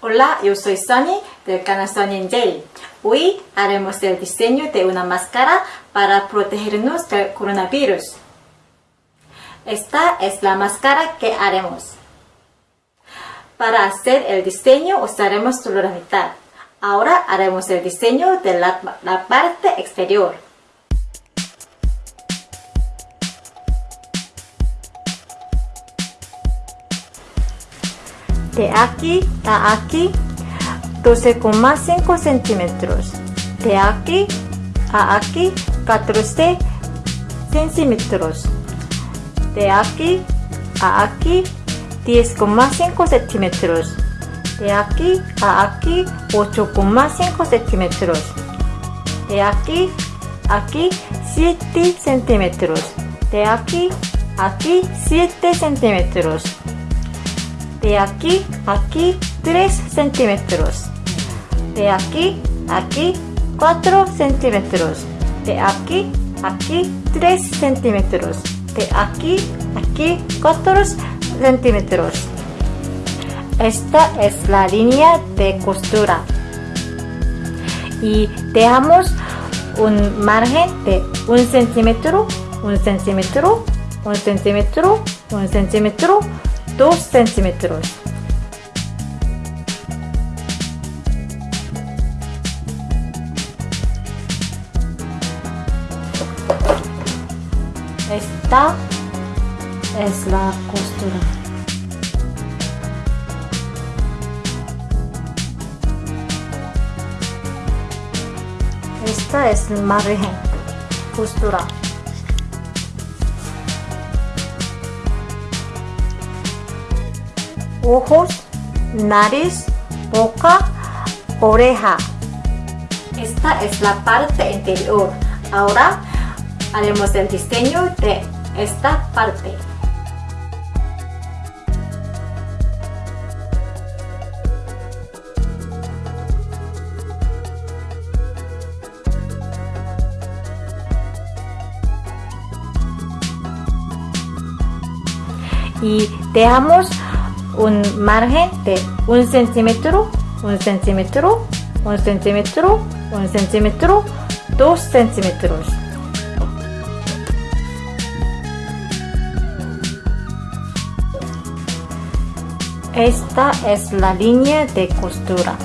Hola, yo soy Sunny del canal Sunny J. Hoy haremos el diseño de una máscara para protegernos del coronavirus. Esta es la máscara que haremos. Para hacer el diseño usaremos solo la mitad. Ahora haremos el diseño de la parte exterior. De aquí a aquí 12,5 centímetros. De aquí a aquí 14 centímetros. De aquí a aquí 10,5 centímetros. De aquí a aquí 8,5 centímetros. De aquí aquí 7 centímetros. De aquí aquí 7 centímetros de aquí aquí 3 centímetros. De aquí aquí 4 centímetros. De aquí aquí 3 centímetros. De aquí aquí 4 centímetros. Esta es la línea de costura. Y dejamos un margen de 1 centímetro 1 centímetro 1 centímetro 1 centímetro 2 centímetros. Esta es la costura. Esta es el margen, costura. Ojos, nariz, boca, oreja. Esta es la parte interior. Ahora haremos el diseño de esta parte. y dejamos un margen de un centímetro, un centímetro, un centímetro, un centímetro, dos centímetros. Esta es la línea de costura.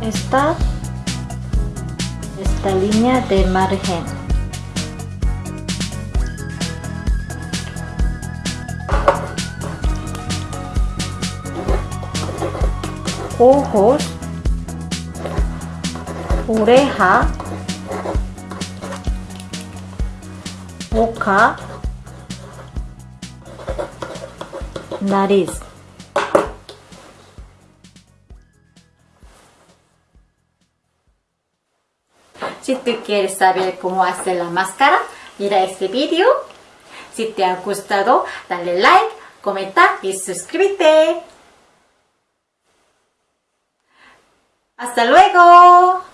Esta es la línea de margen. Ojos, oreja, boca, nariz. Si tú quieres saber cómo hacer la máscara, mira este vídeo. Si te ha gustado, dale like, comenta y suscríbete. ¡Hasta luego!